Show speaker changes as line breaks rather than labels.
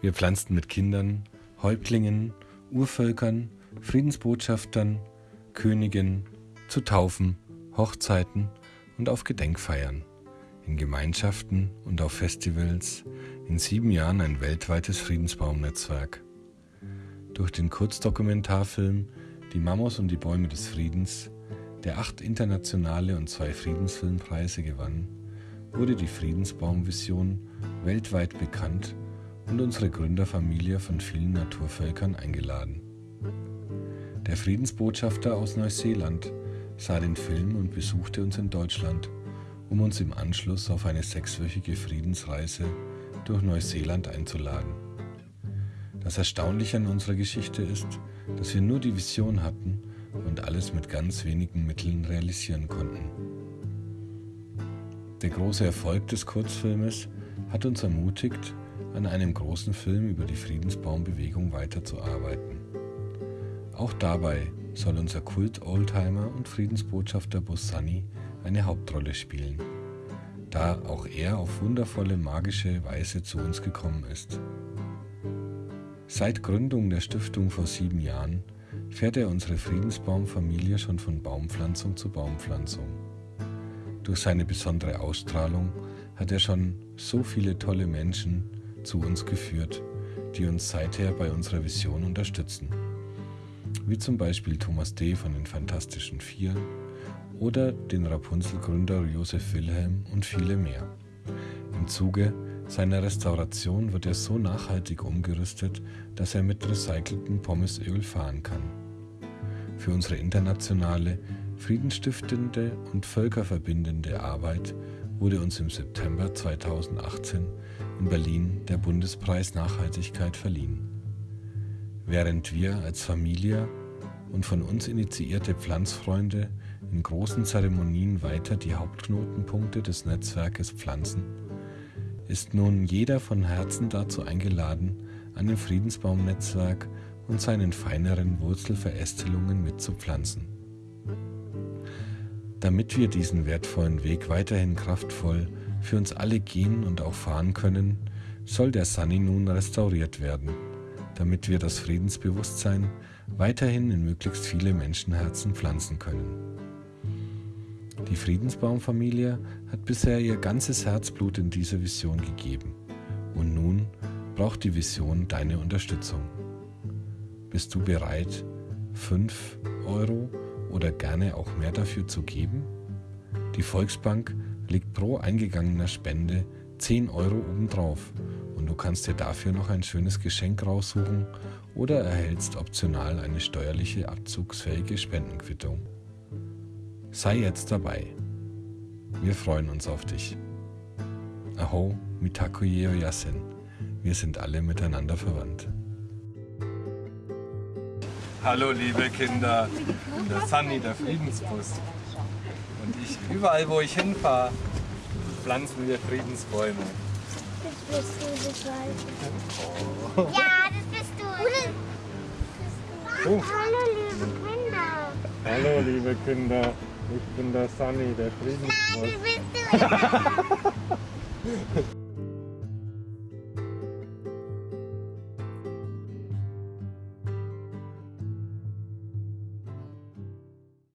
Wir pflanzten mit Kindern, Häuptlingen, Urvölkern, Friedensbotschaftern, Königen, zu Taufen, Hochzeiten und auf Gedenkfeiern, in Gemeinschaften und auf Festivals, in sieben Jahren ein weltweites Friedensbaumnetzwerk. Durch den Kurzdokumentarfilm Die Mamos und die Bäume des Friedens der acht internationale und zwei Friedensfilmpreise gewann, wurde die Friedensbaumvision weltweit bekannt und unsere Gründerfamilie von vielen Naturvölkern eingeladen. Der Friedensbotschafter aus Neuseeland sah den Film und besuchte uns in Deutschland, um uns im Anschluss auf eine sechswöchige Friedensreise durch Neuseeland einzuladen. Das Erstaunliche an unserer Geschichte ist, dass wir nur die Vision hatten und alles mit ganz wenigen Mitteln realisieren konnten. Der große Erfolg des Kurzfilmes hat uns ermutigt, an einem großen Film über die Friedensbaumbewegung weiterzuarbeiten. Auch dabei soll unser Kult-Oldtimer und Friedensbotschafter Bus Sunny eine Hauptrolle spielen, da auch er auf wundervolle magische Weise zu uns gekommen ist. Seit Gründung der Stiftung vor sieben Jahren fährt er unsere Friedensbaumfamilie schon von Baumpflanzung zu Baumpflanzung. Durch seine besondere Ausstrahlung hat er schon so viele tolle Menschen zu uns geführt, die uns seither bei unserer Vision unterstützen. Wie zum Beispiel Thomas D. von den Fantastischen Vier oder den Rapunzel-Gründer Josef Wilhelm und viele mehr. Im Zuge seiner Restauration wird er so nachhaltig umgerüstet, dass er mit recyceltem Pommesöl fahren kann. Für unsere internationale, friedenstiftende und völkerverbindende Arbeit wurde uns im September 2018 in Berlin der Bundespreis Nachhaltigkeit verliehen. Während wir als Familie und von uns initiierte Pflanzfreunde in großen Zeremonien weiter die Hauptknotenpunkte des Netzwerkes pflanzen, ist nun jeder von Herzen dazu eingeladen, an dem Friedensbaumnetzwerk und seinen feineren Wurzelverästelungen mitzupflanzen. Damit wir diesen wertvollen Weg weiterhin kraftvoll für uns alle gehen und auch fahren können, soll der Sunny nun restauriert werden, damit wir das Friedensbewusstsein weiterhin in möglichst viele Menschenherzen pflanzen können. Die Friedensbaumfamilie hat bisher ihr ganzes Herzblut in diese Vision gegeben und nun braucht die Vision deine Unterstützung. Bist du bereit, 5 Euro oder gerne auch mehr dafür zu geben? Die Volksbank legt pro eingegangener Spende 10 Euro obendrauf kannst dir dafür noch ein schönes Geschenk raussuchen oder erhältst optional eine steuerliche abzugsfähige Spendenquittung. Sei jetzt dabei. Wir freuen uns auf dich. Aho Mitakuye Yasin. Wir sind alle miteinander verwandt.
Hallo liebe Kinder, der Sunny, der Friedensbus. Und ich, überall wo ich hinfahre, pflanzen wir Friedensbäume.
Das bist du, das weiß ich. Ja, das bist du.
Oh.
Hallo liebe Kinder.
Hallo liebe Kinder, ich bin der Sunny, der
Nein,
Friedensbus.
das bist du.